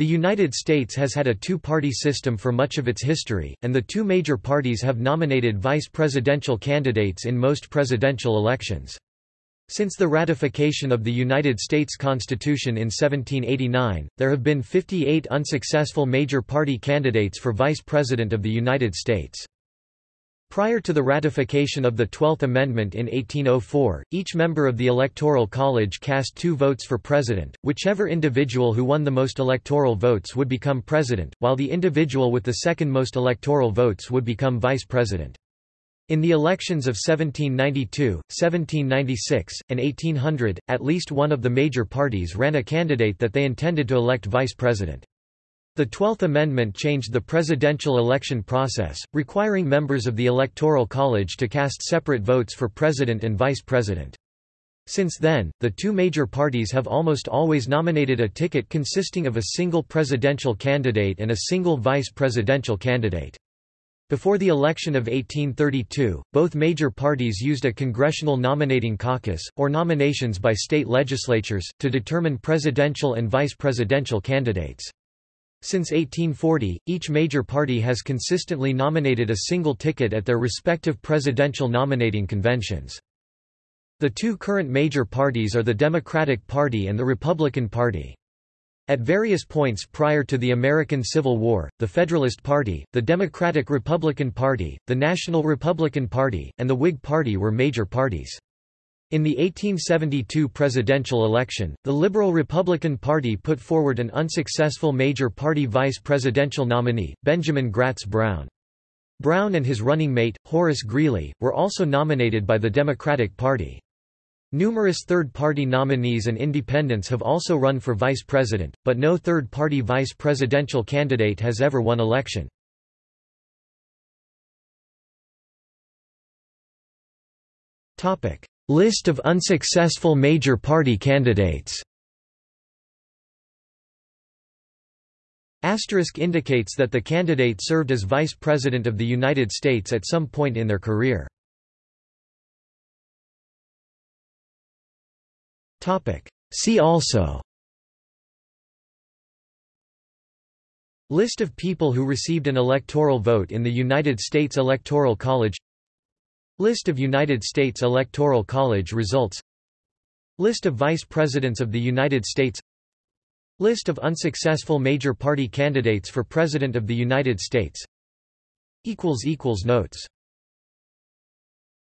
The United States has had a two-party system for much of its history, and the two major parties have nominated vice presidential candidates in most presidential elections. Since the ratification of the United States Constitution in 1789, there have been 58 unsuccessful major party candidates for Vice President of the United States. Prior to the ratification of the Twelfth Amendment in 1804, each member of the Electoral College cast two votes for president, whichever individual who won the most electoral votes would become president, while the individual with the second most electoral votes would become vice president. In the elections of 1792, 1796, and 1800, at least one of the major parties ran a candidate that they intended to elect vice president. The Twelfth Amendment changed the presidential election process, requiring members of the Electoral College to cast separate votes for president and vice president. Since then, the two major parties have almost always nominated a ticket consisting of a single presidential candidate and a single vice presidential candidate. Before the election of 1832, both major parties used a congressional nominating caucus, or nominations by state legislatures, to determine presidential and vice presidential candidates. Since 1840, each major party has consistently nominated a single ticket at their respective presidential nominating conventions. The two current major parties are the Democratic Party and the Republican Party. At various points prior to the American Civil War, the Federalist Party, the Democratic-Republican Party, the National Republican Party, and the Whig Party were major parties. In the 1872 presidential election, the Liberal Republican Party put forward an unsuccessful major party vice presidential nominee, Benjamin Gratz Brown. Brown and his running mate, Horace Greeley, were also nominated by the Democratic Party. Numerous third-party nominees and independents have also run for vice president, but no third-party vice presidential candidate has ever won election. List of unsuccessful major party candidates. Asterisk indicates that the candidate served as Vice President of the United States at some point in their career. See also. List of people who received an electoral vote in the United States Electoral College List of United States Electoral College results. List of Vice Presidents of the United States. List of unsuccessful major party candidates for President of the United States. Notes